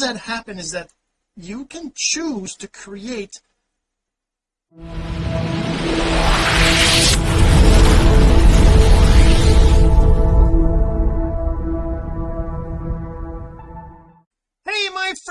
that happen is that you can choose to create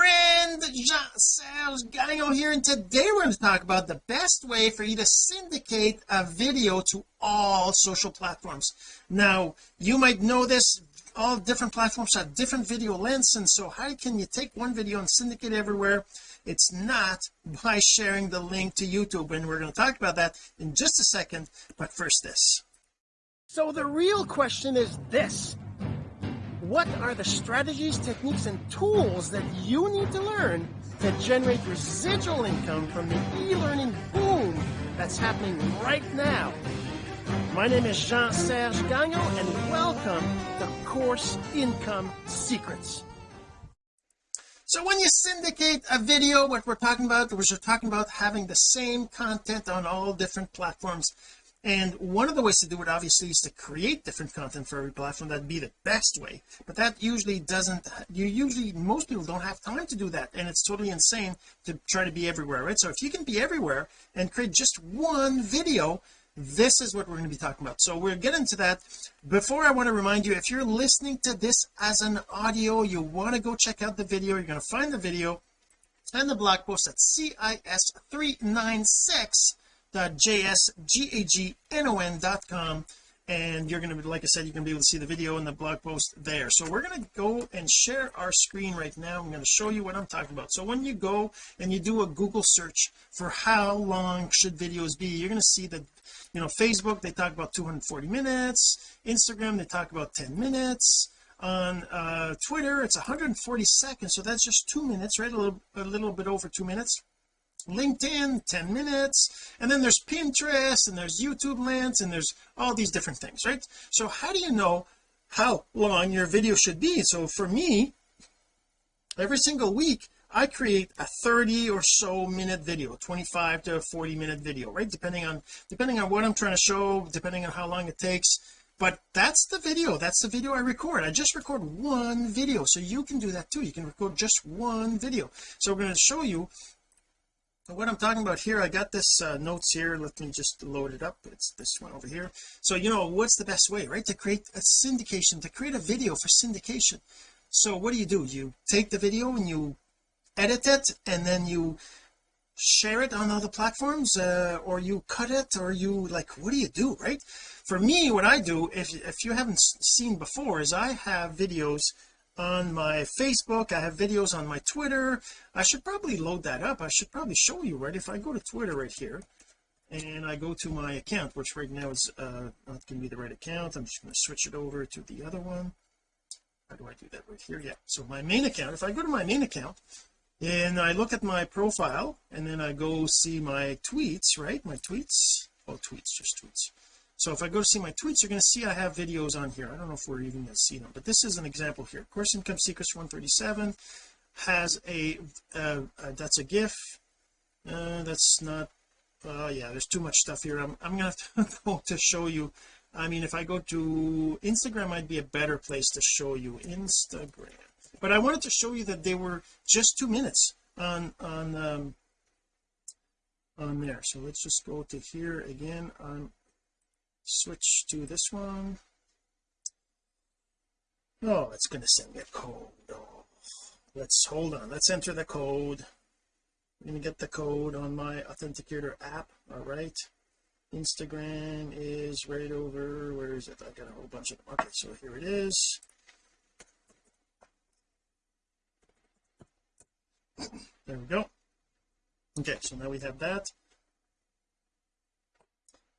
friend Jean-Serge Gagnon here and today we're going to talk about the best way for you to syndicate a video to all social platforms. Now you might know this all different platforms have different video lengths and so how can you take one video and syndicate everywhere? It's not by sharing the link to YouTube and we're going to talk about that in just a second but first this. So the real question is this what are the strategies techniques and tools that you need to learn to generate residual income from the e-learning boom that's happening right now? My name is Jean-Serge Gagnon and welcome to Course Income Secrets. So when you syndicate a video what we're talking about was we're talking about having the same content on all different platforms and one of the ways to do it obviously is to create different content for every platform. That'd be the best way. But that usually doesn't you usually most people don't have time to do that. And it's totally insane to try to be everywhere right? So if you can be everywhere and create just one video this is what we're going to be talking about. So we'll get into that. Before I want to remind you if you're listening to this as an audio you want to go check out the video. You're going to find the video and the blog post at cis396 jsgagnon.com and you're going to be like I said you're going to be able to see the video and the blog post there. So we're going to go and share our screen right now. I'm going to show you what I'm talking about. So when you go and you do a Google search for how long should videos be you're going to see that you know Facebook they talk about 240 minutes. Instagram they talk about 10 minutes. On uh Twitter it's 140 seconds. So that's just two minutes right? A little a little bit over two minutes LinkedIn 10 minutes and then there's Pinterest and there's YouTube Lens and there's all these different things right? So how do you know how long your video should be? So for me every single week I create a 30 or so minute video 25 to 40 minute video right? Depending on depending on what I'm trying to show depending on how long it takes. But that's the video. That's the video I record. I just record one video. So you can do that too. You can record just one video. So we're going to show you what I'm talking about here I got this uh, notes here. Let me just load it up. It's this one over here. So you know what's the best way right? To create a syndication to create a video for syndication. So what do you do? You take the video and you edit it and then you share it on other platforms uh, or you cut it or you like what do you do right? For me what I do if if you haven't seen before is I have videos on my Facebook. I have videos on my Twitter. I should probably load that up. I should probably show you right? If I go to Twitter right here and I go to my account which right now is uh, not going to be the right account I'm just going to switch it over to the other one. How do I do that right here? Yeah so my main account if I go to my main account and I look at my profile and then I go see my tweets right? My tweets? Oh tweets just tweets so if I go to see my tweets you're going to see I have videos on here. I don't know if we're even going to see them but this is an example here. Course income secrets 137 has a uh, uh, that's a gif. Uh, that's not uh yeah there's too much stuff here. I'm, I'm gonna have to go to show you. I mean if I go to Instagram might be a better place to show you Instagram. But I wanted to show you that they were just two minutes on on um on there. So let's just go to here again on switch to this one. Oh it's going to send me a code oh let's hold on let's enter the code. I'm going to get the code on my authenticator app. All right. Instagram is right over where is it? I got a whole bunch of them okay so here it is. There we go. Okay so now we have that.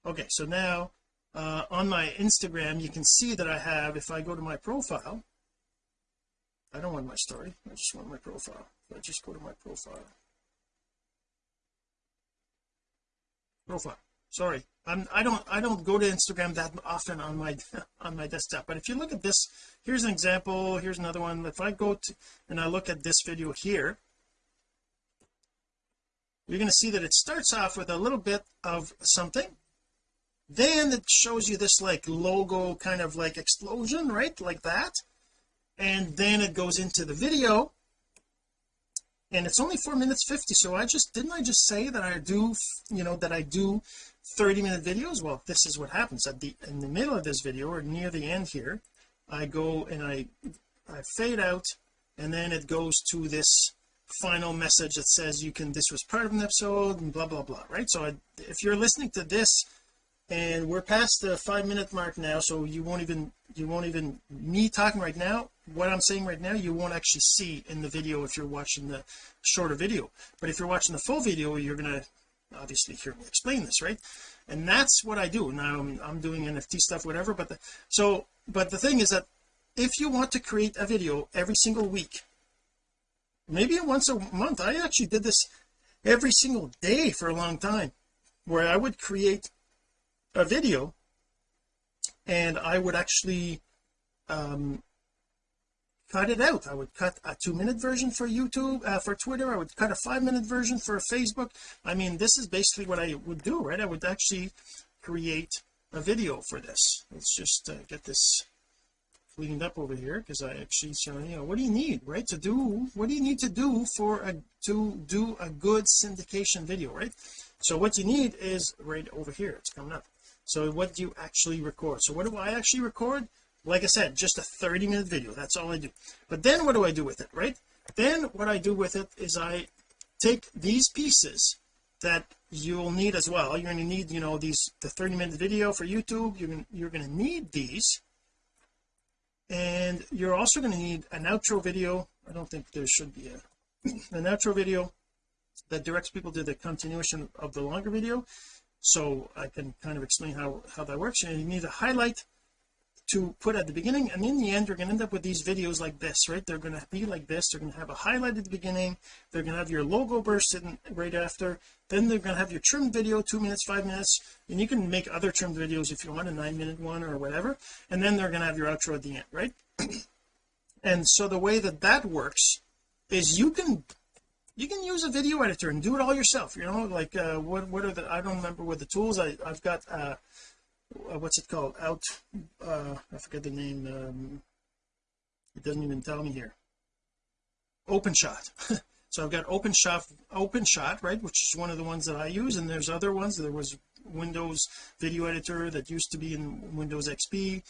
Okay so now uh, on my Instagram you can see that I have if I go to my profile I don't want my story I just want my profile. So I just go to my profile. Profile. Sorry. I'm I don't I don't go to Instagram that often on my on my desktop. But if you look at this here's an example here's another one. If I go to and I look at this video here you're going to see that it starts off with a little bit of something then it shows you this like logo kind of like explosion right like that. And then it goes into the video. And it's only four minutes 50 so I just didn't I just say that I do you know that I do 30 minute videos? Well this is what happens. At the in the middle of this video or near the end here I go and I I fade out and then it goes to this final message that says you can this was part of an episode and blah blah blah right? So I, if you're listening to this and we're past the five minute mark now so you won't even you won't even me talking right now what I'm saying right now you won't actually see in the video if you're watching the shorter video. But if you're watching the full video you're gonna obviously hear me explain this right? And that's what I do. Now I'm, I'm doing NFT stuff whatever but the, so but the thing is that if you want to create a video every single week maybe once a month I actually did this every single day for a long time where I would create a video and I would actually um cut it out. I would cut a two minute version for YouTube uh, for Twitter. I would cut a five minute version for Facebook. I mean this is basically what I would do right? I would actually create a video for this. Let's just uh, get this cleaned up over here because I actually so you know what do you need right to do what do you need to do for a to do a good syndication video right? So what you need is right over here. It's coming up so what do you actually record? So what do I actually record? Like I said just a 30 minute video. That's all I do. But then what do I do with it right? Then what I do with it is I take these pieces that you'll need as well. You're going to need you know these the 30 minute video for YouTube. You're going you're going to need these. And you're also going to need an outro video. I don't think there should be a an outro video that directs people to the continuation of the longer video so I can kind of explain how how that works. And you need a highlight to put at the beginning and in the end you're going to end up with these videos like this right? They're going to be like this. They're going to have a highlight at the beginning. They're going to have your logo burst in right after. Then they're going to have your trimmed video two minutes five minutes and you can make other trimmed videos if you want a nine minute one or whatever. And then they're going to have your outro at the end right? And so the way that that works is you can you can use a video editor and do it all yourself you know like uh what what are the I don't remember what the tools I I've got uh, uh what's it called? Out uh I forget the name um it doesn't even tell me here. OpenShot. So I've got OpenShot OpenShot right which is one of the ones that I use and there's other ones. There was Windows video editor that used to be in Windows XP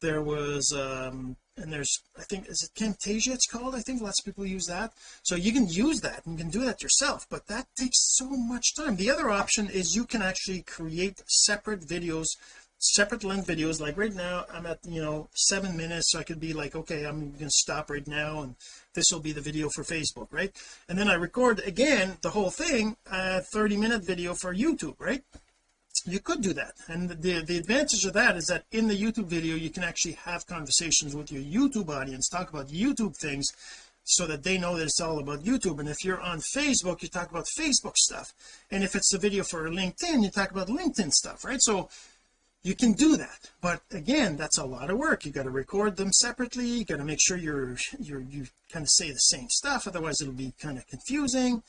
there was um and there's I think is it Camtasia it's called? I think lots of people use that. So you can use that and you can do that yourself but that takes so much time. The other option is you can actually create separate videos separate length videos. Like right now I'm at you know seven minutes so I could be like okay I'm gonna stop right now and this will be the video for Facebook right? And then I record again the whole thing a 30 minute video for YouTube right you could do that. And the the advantage of that is that in the YouTube video you can actually have conversations with your YouTube audience talk about YouTube things so that they know that it's all about YouTube. And if you're on Facebook you talk about Facebook stuff. And if it's a video for LinkedIn you talk about LinkedIn stuff right? So you can do that. But again that's a lot of work. You got to record them separately. You got to make sure you're you're you kind of say the same stuff. Otherwise it'll be kind of confusing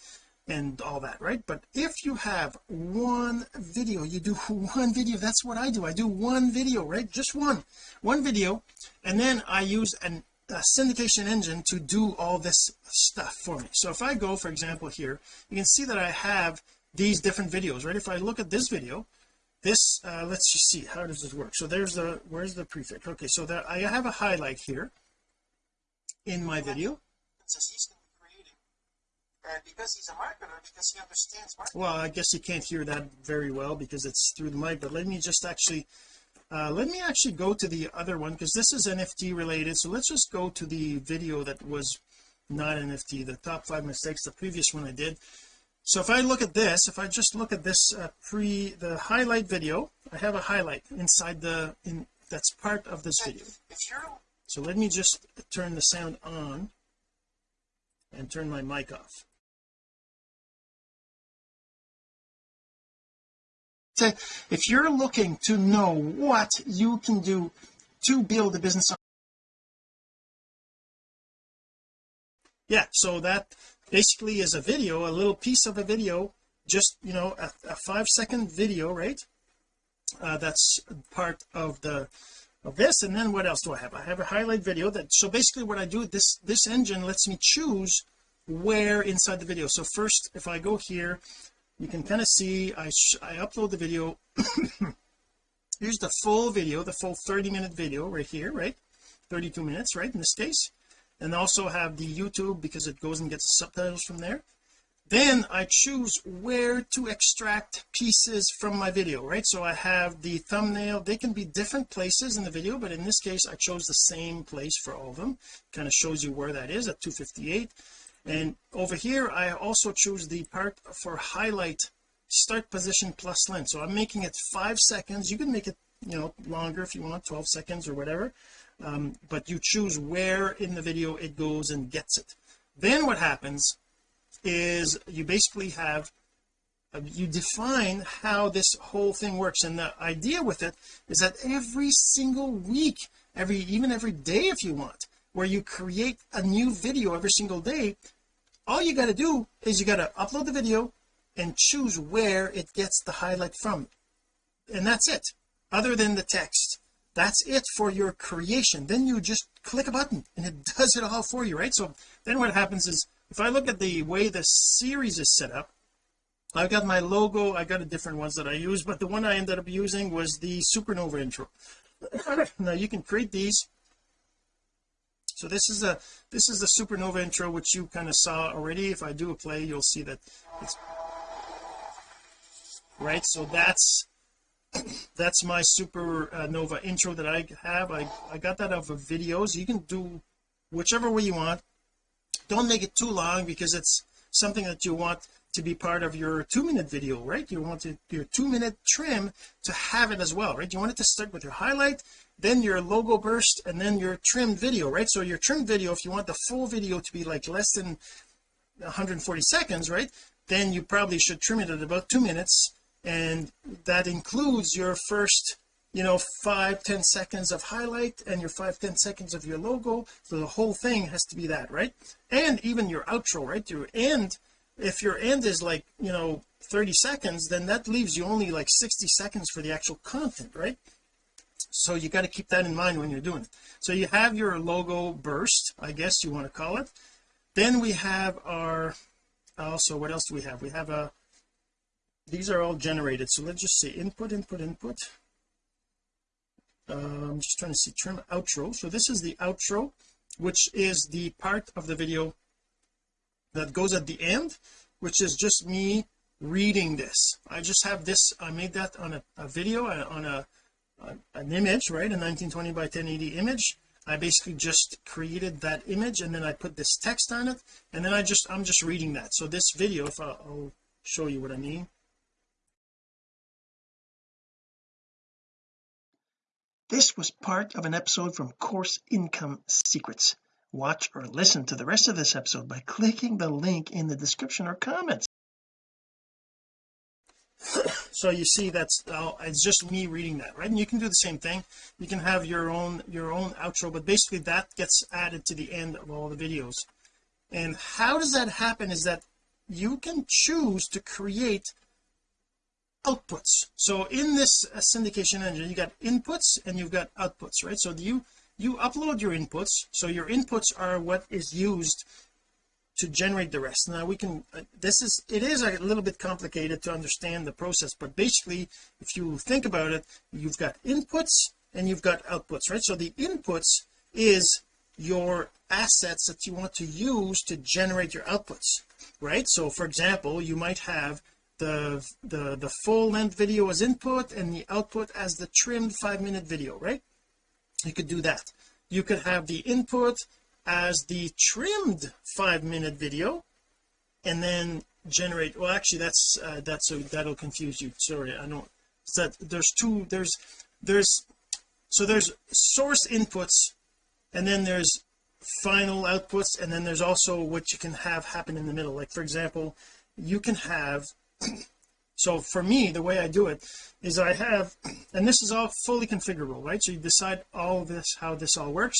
and all that right? But if you have one video you do one video. That's what I do. I do one video right? Just one. One video and then I use an a syndication engine to do all this stuff for me. So if I go for example here you can see that I have these different videos right? If I look at this video this uh, let's just see. How does this work? So there's the where's the prefix? Okay so that I have a highlight here in my video and because he's a marketer because he understands marketing. Well I guess you can't hear that very well because it's through the mic but let me just actually uh, let me actually go to the other one because this is NFT related. So let's just go to the video that was not NFT the top five mistakes the previous one I did. So if I look at this if I just look at this uh, pre the highlight video I have a highlight inside the in that's part of this video. So let me just turn the sound on and turn my mic off if you're looking to know what you can do to build a business yeah so that basically is a video a little piece of a video just you know a, a five second video right? Uh, that's part of the of this and then what else do I have? I have a highlight video that so basically what I do this this engine lets me choose where inside the video. So first if I go here you can kind of see I I upload the video. Here's the full video the full 30 minute video right here right? 32 minutes right in this case. And also have the YouTube because it goes and gets the subtitles from there. Then I choose where to extract pieces from my video right? So I have the thumbnail. They can be different places in the video but in this case I chose the same place for all of them. Kind of shows you where that is at 258 and over here I also choose the part for highlight start position plus length. So I'm making it five seconds. You can make it you know longer if you want 12 seconds or whatever. Um, but you choose where in the video it goes and gets it. Then what happens is you basically have uh, you define how this whole thing works. And the idea with it is that every single week every even every day if you want where you create a new video every single day all you got to do is you got to upload the video and choose where it gets the highlight from. And that's it other than the text. That's it for your creation. Then you just click a button and it does it all for you right? So then what happens is if I look at the way the series is set up I've got my logo I got a different ones that I use but the one I ended up using was the supernova intro. Now you can create these so this is a this is the supernova intro which you kind of saw already. If I do a play you'll see that it's right? So that's that's my supernova intro that I have. I I got that off of videos. You can do whichever way you want. Don't make it too long because it's something that you want to be part of your two minute video right? You want to, your two minute trim to have it as well right? You want it to start with your highlight then your logo burst and then your trimmed video right? So your trimmed video if you want the full video to be like less than 140 seconds right then you probably should trim it at about two minutes and that includes your first you know five ten seconds of highlight and your five ten seconds of your logo. So the whole thing has to be that right? And even your outro right? Your end if your end is like you know 30 seconds then that leaves you only like 60 seconds for the actual content right? So you got to keep that in mind when you're doing it. So you have your logo burst I guess you want to call it. Then we have our also what else do we have? We have a these are all generated so let's just say input input input. Uh, I'm just trying to see trim outro. So this is the outro which is the part of the video that goes at the end which is just me reading this. I just have this I made that on a, a video uh, on a, a, an image right a 1920 by 1080 image. I basically just created that image and then I put this text on it and then I just I'm just reading that. So this video if I'll, I'll show you what I mean. This was part of an episode from Course Income Secrets. Watch or listen to the rest of this episode by clicking the link in the description or comments. so you see that's uh, it's just me reading that right? And you can do the same thing. You can have your own your own outro but basically that gets added to the end of all the videos. And how does that happen is that you can choose to create outputs. So in this uh, syndication engine you got inputs and you've got outputs right? So you you upload your inputs so your inputs are what is used to generate the rest. Now we can uh, this is it is a little bit complicated to understand the process but basically if you think about it you've got inputs and you've got outputs right? So the inputs is your assets that you want to use to generate your outputs right? So for example you might have the the the full length video as input and the output as the trimmed five minute video right you could do that. You could have the input as the trimmed five minute video and then generate well actually that's uh, that's so that'll confuse you. Sorry I don't that there's two there's there's so there's source inputs and then there's final outputs and then there's also what you can have happen in the middle. Like for example you can have so for me the way I do it is I have and this is all fully configurable right? So you decide all this how this all works.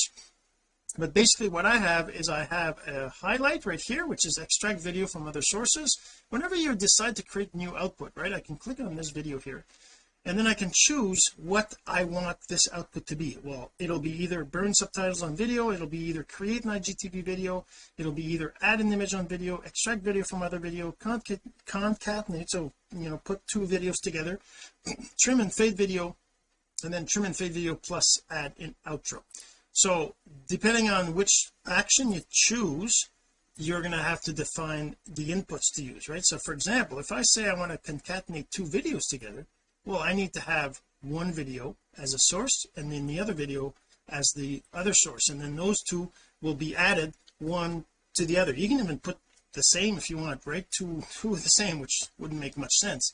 But basically what I have is I have a highlight right here which is extract video from other sources. Whenever you decide to create new output right? I can click on this video here and then I can choose what I want this output to be. Well it'll be either burn subtitles on video it'll be either create an IGTV video it'll be either add an image on video extract video from other video concatenate so you know put two videos together trim and fade video and then trim and fade video plus add in outro. So depending on which action you choose you're going to have to define the inputs to use right? So for example if I say I want to concatenate two videos together well I need to have one video as a source and then the other video as the other source. And then those two will be added one to the other. You can even put the same if you want right? Two two the same which wouldn't make much sense.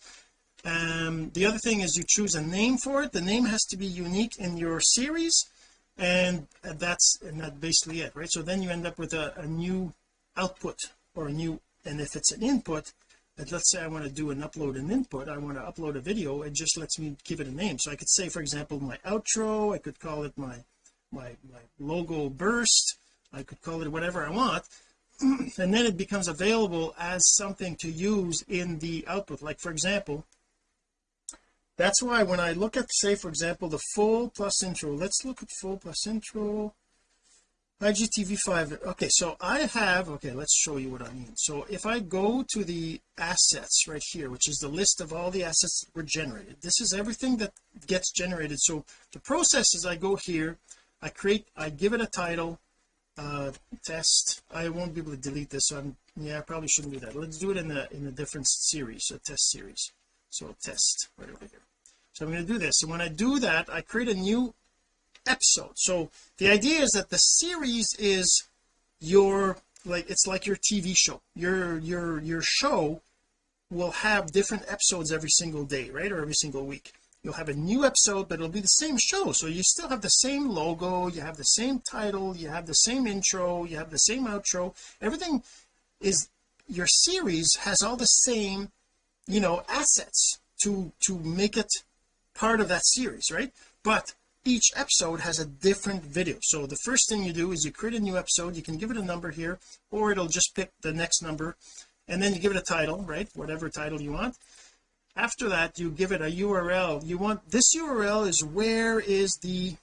Um the other thing is you choose a name for it. The name has to be unique in your series and that's and that's basically it right? So then you end up with a, a new output or a new and if it's an input let's say I want to do an upload and input I want to upload a video it just lets me give it a name. So I could say for example my outro I could call it my my my logo burst I could call it whatever I want and then it becomes available as something to use in the output. Like for example that's why when I look at say for example the full plus intro let's look at full plus intro IGTV5 okay so I have okay let's show you what I mean. So if I go to the assets right here which is the list of all the assets that were generated this is everything that gets generated. So the process is I go here I create I give it a title uh test. I won't be able to delete this so I'm yeah I probably shouldn't do that. Let's do it in a in a different series a test series. So test right over here. So I'm going to do this. And when I do that I create a new episode. So the idea is that the series is your like it's like your TV show. Your your your show will have different episodes every single day right or every single week. You'll have a new episode but it'll be the same show. So you still have the same logo you have the same title you have the same intro you have the same outro. Everything is your series has all the same you know assets to to make it part of that series right? But each episode has a different video. So the first thing you do is you create a new episode. You can give it a number here or it'll just pick the next number and then you give it a title right? Whatever title you want. After that you give it a URL you want this URL is where is the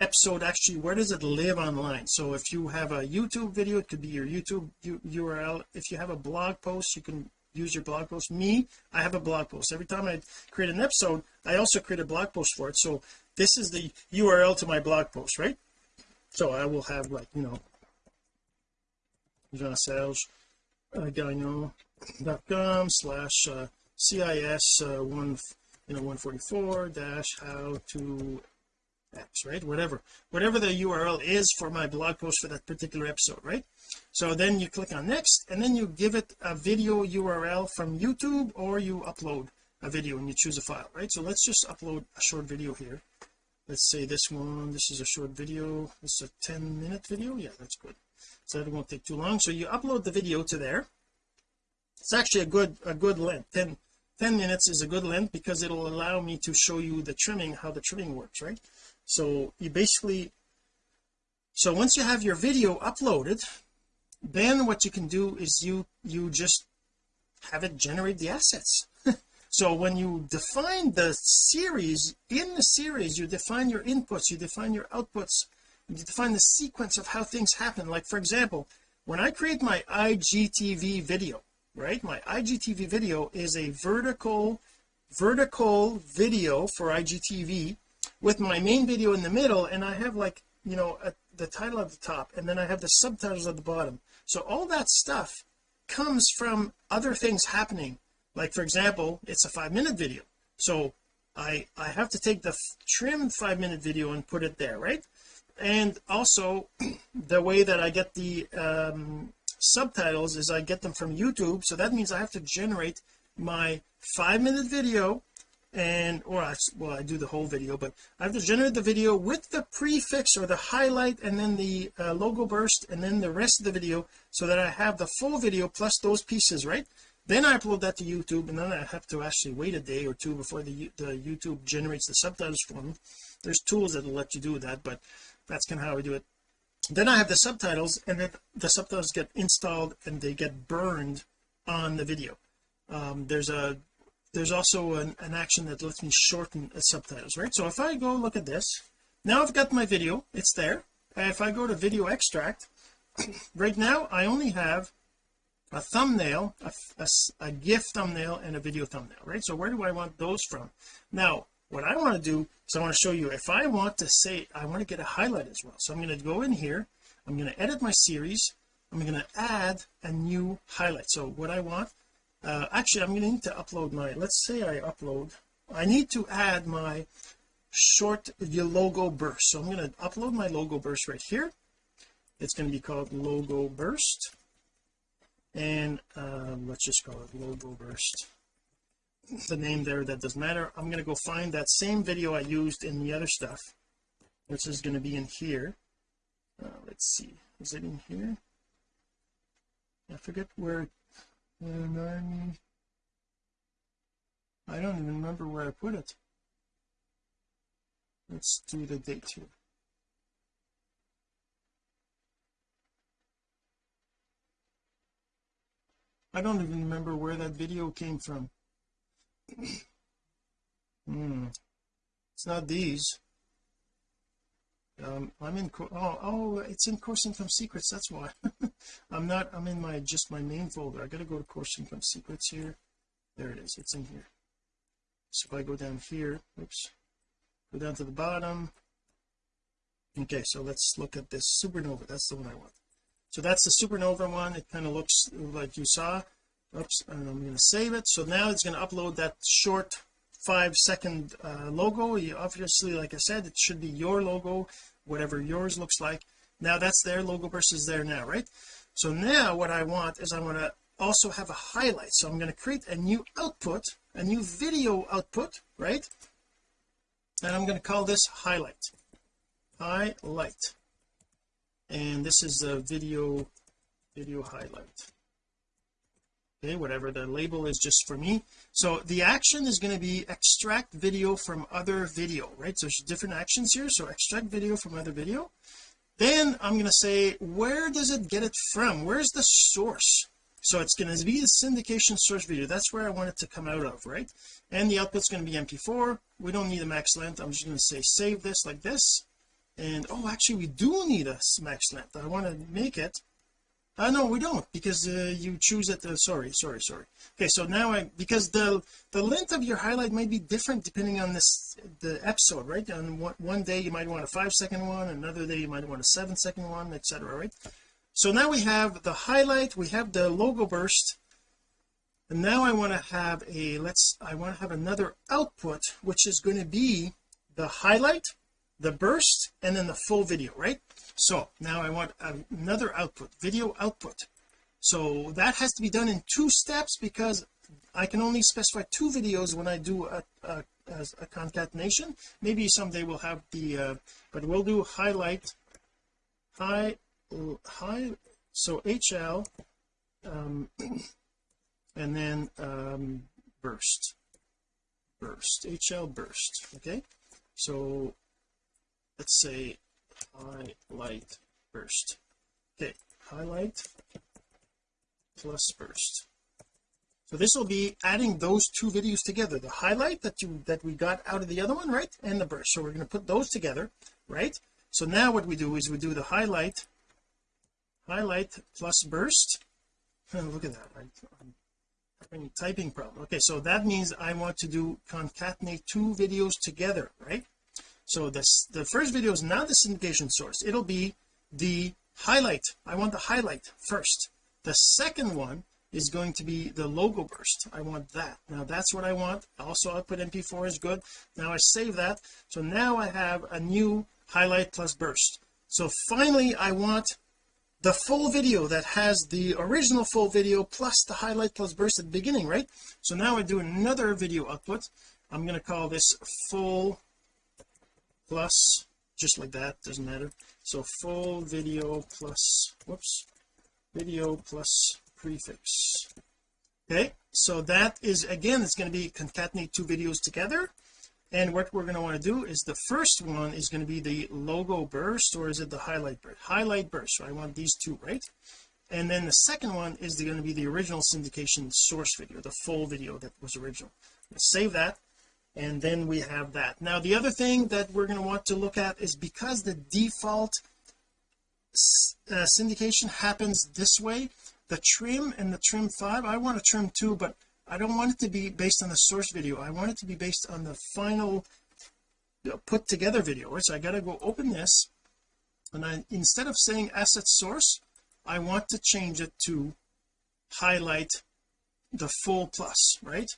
episode actually where does it live online? So if you have a YouTube video it could be your YouTube URL if you have a blog post you can use your blog post. Me I have a blog post. Every time I create an episode I also create a blog post for it. So this is the URL to my blog post right? So I will have like you know Jean-Serge uh, Gagnon.com slash uh, CIS uh, one you know 144 dash how to X right? Whatever. Whatever the URL is for my blog post for that particular episode right? So then you click on next and then you give it a video URL from YouTube or you upload a video and you choose a file right? So let's just upload a short video here let's say this one this is a short video. Is a 10 minute video? Yeah that's good. So that won't take too long. So you upload the video to there. It's actually a good a good length. 10 10 minutes is a good length because it'll allow me to show you the trimming how the trimming works right? So you basically so once you have your video uploaded then what you can do is you you just have it generate the assets so when you define the series in the series you define your inputs you define your outputs you define the sequence of how things happen. Like for example when I create my IGTV video right my IGTV video is a vertical vertical video for IGTV with my main video in the middle and I have like you know a, the title at the top and then I have the subtitles at the bottom. So all that stuff comes from other things happening like for example it's a five minute video. So I I have to take the trimmed five minute video and put it there right? And also the way that I get the um, subtitles is I get them from YouTube. So that means I have to generate my five minute video and or I, well I do the whole video but I have to generate the video with the prefix or the highlight and then the uh, logo burst and then the rest of the video so that I have the full video plus those pieces right then I upload that to YouTube and then I have to actually wait a day or two before the, the YouTube generates the subtitles for me there's tools that will let you do that but that's kind of how I do it. Then I have the subtitles and then the subtitles get installed and they get burned on the video. Um, there's a there's also an, an action that lets me shorten the subtitles right? So if I go look at this now I've got my video it's there. If I go to video extract right now I only have a thumbnail a, a, a GIF thumbnail and a video thumbnail right? So where do I want those from? Now what I want to do is I want to show you if I want to say I want to get a highlight as well. So I'm going to go in here I'm going to edit my series I'm going to add a new highlight. So what I want uh, actually I'm going to need to upload my let's say I upload I need to add my short logo burst. So I'm going to upload my logo burst right here. It's going to be called logo burst and um, let's just call it logo burst. The name there that doesn't matter. I'm going to go find that same video I used in the other stuff. Which is going to be in here. Uh, let's see. Is it in here? I forget where and I don't even remember where I put it. Let's do the date here I don't even remember where that video came from. Hmm. It's not these. Um I'm in oh oh it's in course income secrets that's why. I'm not I'm in my just my main folder. I gotta go to course income secrets here. There it is it's in here. So if I go down here oops go down to the bottom. Okay so let's look at this supernova that's the one I want so that's the supernova one. It kind of looks like you saw. Oops I'm going to save it. So now it's going to upload that short five second uh, logo. You obviously like I said it should be your logo whatever yours looks like. Now that's their logo versus there now right? So now what I want is I want to also have a highlight. So I'm going to create a new output a new video output right? And I'm going to call this highlight. Highlight and this is the video video highlight. Okay whatever the label is just for me. So the action is going to be extract video from other video right? So there's different actions here so extract video from other video. Then I'm going to say where does it get it from? Where's the source? So it's going to be the syndication source video. That's where I want it to come out of right? And the output's going to be mp4 we don't need a max length. I'm just going to say save this like this and oh actually we do need a max length I want to make it? Uh no we don't because uh, you choose it uh, sorry sorry sorry. Okay so now I because the the length of your highlight might be different depending on this the episode right? On one, one day you might want a five second one another day you might want a seven second one etc right? So now we have the highlight we have the logo burst and now I want to have a let's I want to have another output which is going to be the highlight the burst and then the full video right? So now I want another output video output. So that has to be done in two steps because I can only specify two videos when I do a, a, a concatenation. Maybe someday we'll have the uh, but we'll do highlight high high so HL um and then um burst. Burst HL burst okay? So let's say highlight burst okay highlight plus burst so this will be adding those two videos together. The highlight that you that we got out of the other one right and the burst. So we're going to put those together right? So now what we do is we do the highlight highlight plus burst. Look at that I'm having a typing problem. Okay so that means I want to do concatenate two videos together right so this the first video is not the syndication source. It'll be the highlight. I want the highlight first. The second one is going to be the logo burst. I want that. Now that's what I want. Also output mp4 is good. Now I save that. So now I have a new highlight plus burst. So finally I want the full video that has the original full video plus the highlight plus burst at the beginning right? So now I do another video output. I'm going to call this full plus just like that doesn't matter. So full video plus whoops video plus prefix. Okay so that is again it's going to be concatenate two videos together. And what we're going to want to do is the first one is going to be the logo burst or is it the highlight burst? Highlight burst so I want these two right? And then the second one is going to be the original syndication source video the full video that was original. Save that and then we have that. Now the other thing that we're going to want to look at is because the default uh, syndication happens this way the trim and the trim 5 I want to trim 2 but I don't want it to be based on the source video. I want it to be based on the final uh, put together video right? So I got to go open this and I instead of saying asset source I want to change it to highlight the full plus right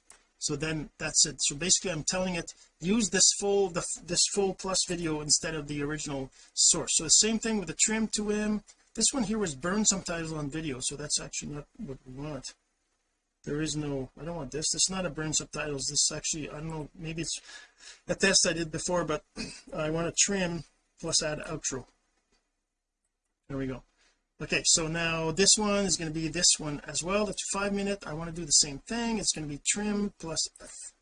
so then that's it. So basically I'm telling it use this full the, this full plus video instead of the original source. So the same thing with the trim to him this one here was burn subtitles on video so that's actually not what we want. There is no I don't want this. This is not a burn subtitles. This is actually I don't know maybe it's a test I did before but I want to trim plus add outro. There we go okay so now this one is going to be this one as well. That's five minute I want to do the same thing. It's going to be trim plus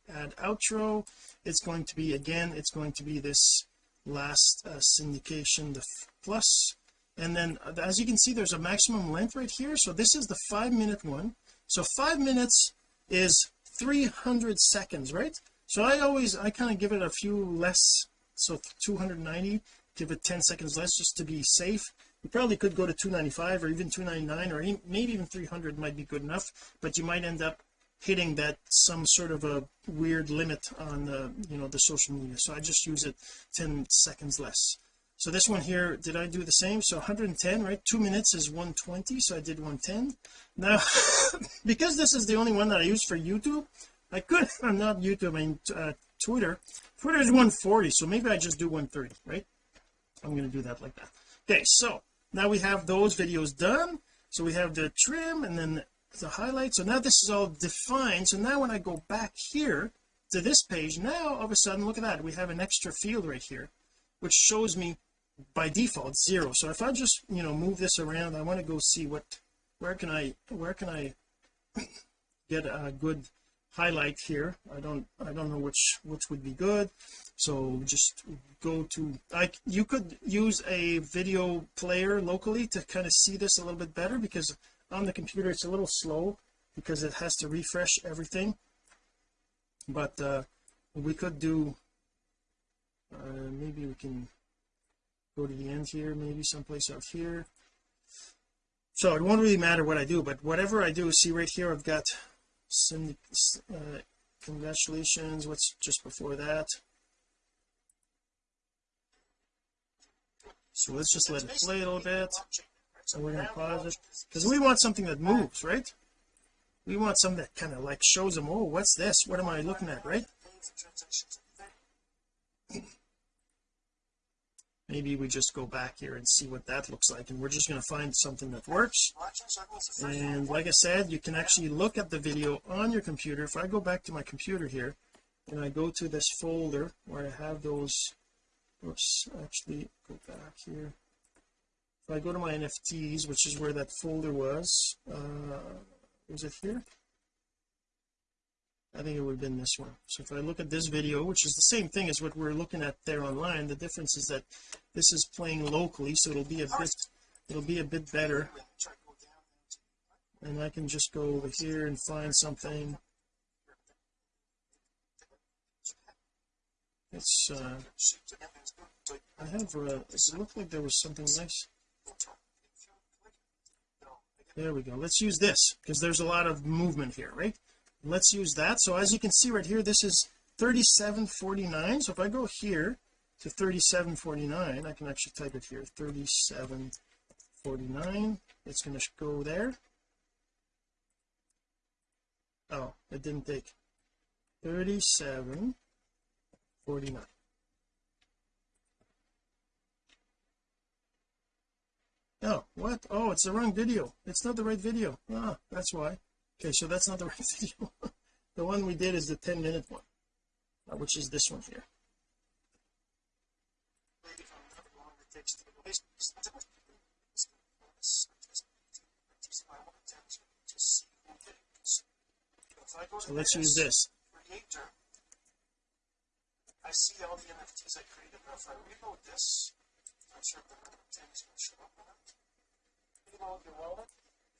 add outro. It's going to be again it's going to be this last uh, syndication the plus. And then uh, as you can see there's a maximum length right here. So this is the five minute one. So five minutes is 300 seconds right? So I always I kind of give it a few less so 290 give it 10 seconds less just to be safe you probably could go to 295 or even 299 or maybe even 300 might be good enough but you might end up hitting that some sort of a weird limit on the you know the social media. So I just use it 10 seconds less. So this one here did I do the same? So 110 right? Two minutes is 120 so I did 110 now because this is the only one that I use for YouTube I could I'm not YouTube I mean uh, Twitter. Twitter is 140 so maybe I just do 130 right? I'm going to do that like that. Okay so now we have those videos done. So we have the trim and then the highlight so now this is all defined. So now when I go back here to this page now all of a sudden look at that. We have an extra field right here which shows me by default zero. So if I just you know move this around I want to go see what where can I where can I get a good highlight here? I don't I don't know which which would be good so just go to I you could use a video player locally to kind of see this a little bit better because on the computer it's a little slow because it has to refresh everything. But uh we could do uh maybe we can go to the end here maybe someplace out here. So it won't really matter what I do but whatever I do see right here I've got uh, congratulations what's just before that so let's just let it play a little bit. So we're going to pause it. Because we want something that moves right? We want something that kind of like shows them oh what's this? What am I looking at? Right? Maybe we just go back here and see what that looks like and we're just going to find something that works. And like I said you can actually look at the video on your computer. If I go back to my computer here and I go to this folder where I have those oops actually go back here. If I go to my NFTs which is where that folder was uh was it here? I think it would have been this one. So if I look at this video which is the same thing as what we're looking at there online the difference is that this is playing locally so it'll be a bit it'll be a bit better. And I can just go over here and find something it's uh I have uh it looked like there was something nice? There we go. Let's use this because there's a lot of movement here right? Let's use that. So as you can see right here this is 3749 so if I go here to 3749 I can actually type it here 3749 it's going to go there. Oh it didn't take 3749 oh what? Oh it's the wrong video. It's not the right video. Ah that's why. Okay so that's not the right video. The one we did is the 10 minute one uh, which is this one here. So let's use this I see all the NFTs I created but if I reload this I'm sure the things will show up on it. Reload your wallet.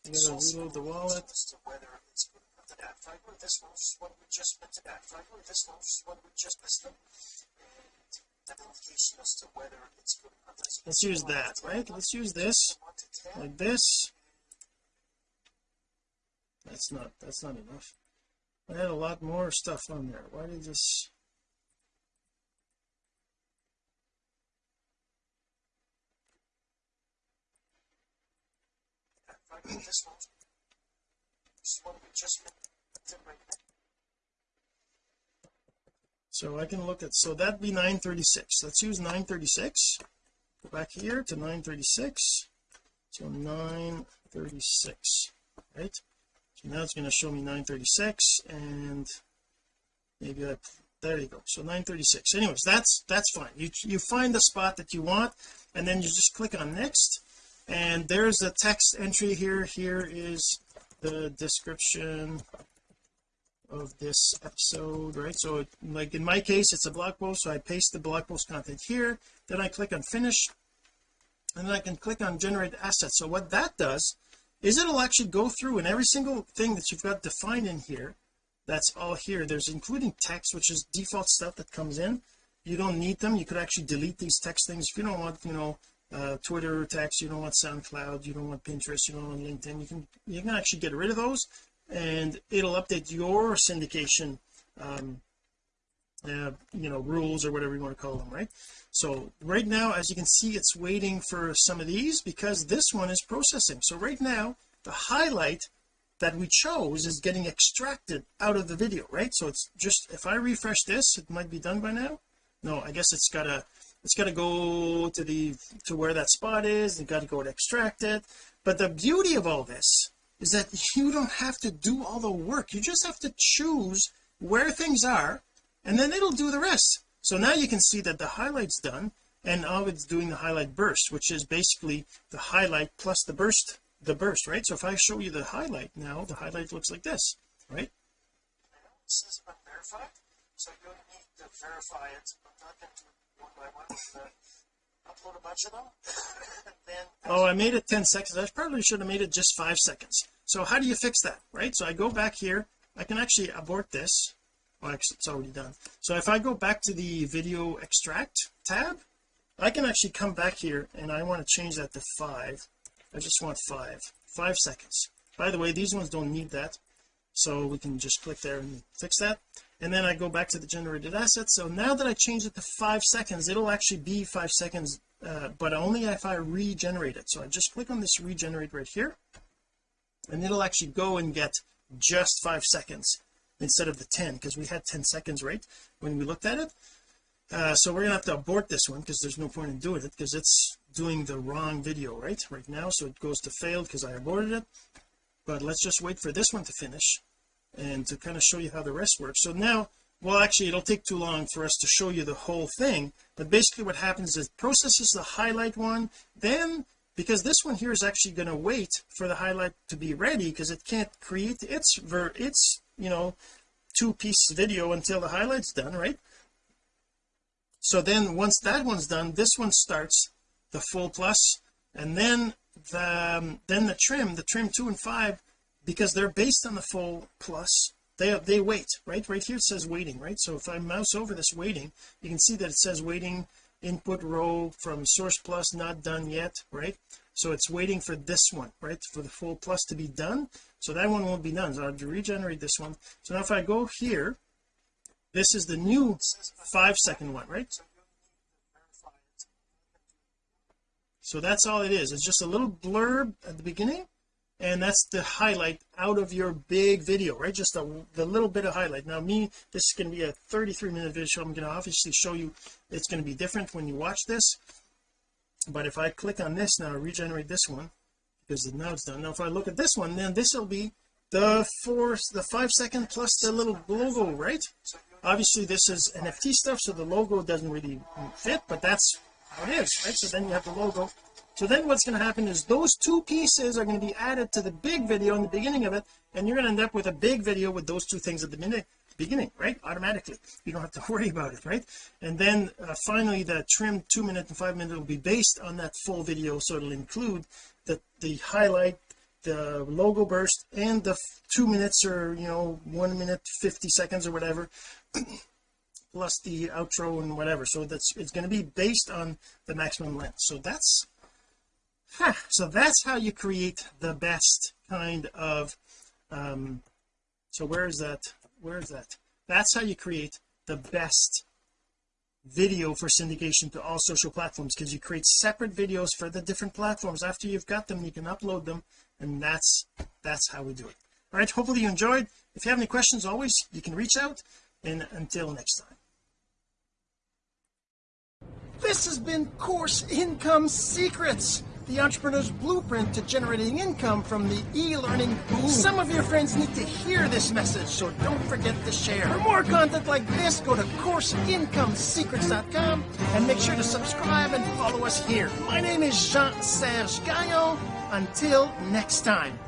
You gotta reload the wallet. as to whether it's good enough to. If go to this one, is what we just went to that. If I go this one, is what we just listed, and that indication as to whether it's good enough. Let's use that right? Let's use this. To like this. That's not that's not enough. I had a lot more stuff on there. Why did this I this one, which is what we just right so I can look at so that'd be 936 let's use 936 go back here to 936 so 936 right? So now it's going to show me 936 and maybe I there you go. So 936 anyways that's that's fine. You you find the spot that you want and then you just click on next and there's the text entry here. Here is the description of this episode right? So like in my case it's a blog post so I paste the blog post content here. Then I click on finish and then I can click on generate assets. So what that does is it'll actually go through and every single thing that you've got defined in here that's all here. There's including text which is default stuff that comes in. You don't need them. You could actually delete these text things. If you don't want you know uh, Twitter text you don't want SoundCloud you don't want Pinterest you don't want LinkedIn. You can you can actually get rid of those and it'll update your syndication um uh, you know rules or whatever you want to call them right? So right now as you can see it's waiting for some of these because this one is processing. So right now the highlight that we chose is getting extracted out of the video right? So it's just if I refresh this it might be done by now? No I guess it's gotta it's got to go to the to where that spot is and got to go and extract it. But the beauty of all this is that you don't have to do all the work. You just have to choose where things are and then it'll do the rest. So now you can see that the highlight's done and now it's doing the highlight burst which is basically the highlight plus the burst the burst right? So if I show you the highlight now the highlight looks like this right? Unverified, so you'll need to verify it. I'm not going to upload a bunch of them, then oh I made it 10 seconds. I probably should have made it just five seconds. So how do you fix that right? So I go back here. I can actually abort this. Oh, well actually it's already done. So if I go back to the video extract tab I can actually come back here and I want to change that to five. I just want five. Five seconds. By the way these ones don't need that. So we can just click there and fix that and then I go back to the generated assets. So now that I change it to five seconds it'll actually be five seconds uh, but only if I regenerate it. So I just click on this regenerate right here and it'll actually go and get just five seconds instead of the 10 because we had 10 seconds right when we looked at it. Uh, so we're gonna have to abort this one because there's no point in doing it because it's doing the wrong video right right now. So it goes to failed because I aborted it. But let's just wait for this one to finish and to kind of show you how the rest works. So now well actually it'll take too long for us to show you the whole thing but basically what happens is processes the highlight one then because this one here is actually going to wait for the highlight to be ready because it can't create its ver its you know two piece video until the highlight's done right? So then once that one's done this one starts the full plus and then the um, then the trim the trim two and five because they're based on the full plus. They they wait right? Right here it says waiting right? So if I mouse over this waiting you can see that it says waiting input row from source plus not done yet right? So it's waiting for this one right? For the full plus to be done. So that one won't be done. So I have to regenerate this one. So now if I go here this is the new five second one right? So that's all it is. It's just a little blurb at the beginning and that's the highlight out of your big video right? Just a, the little bit of highlight. Now me this is going to be a 33 minute video. I'm going to obviously show you it's going to be different when you watch this. But if I click on this now regenerate this one because now it's done. Now if I look at this one then this will be the four the five second plus the little logo right? Obviously this is NFT stuff so the logo doesn't really fit but that's how it is right? So then you have the logo so then what's going to happen is those two pieces are going to be added to the big video in the beginning of it and you're going to end up with a big video with those two things at the minute beginning right? Automatically. You don't have to worry about it right? And then uh, finally the trim two minute and five minute will be based on that full video so it'll include the the highlight the logo burst and the two minutes or you know one minute 50 seconds or whatever plus the outro and whatever. So that's it's going to be based on the maximum length. So that's so that's how you create the best kind of um so where is that where is that? That's how you create the best video for syndication to all social platforms because you create separate videos for the different platforms. After you've got them you can upload them and that's that's how we do it. All right hopefully you enjoyed. If you have any questions always you can reach out and until next time. This has been course income secrets the entrepreneur's blueprint to generating income from the e-learning boom. Some of your friends need to hear this message, so don't forget to share. For more content like this, go to CourseIncomeSecrets.com and make sure to subscribe and follow us here. My name is Jean-Serge Gagnon. Until next time.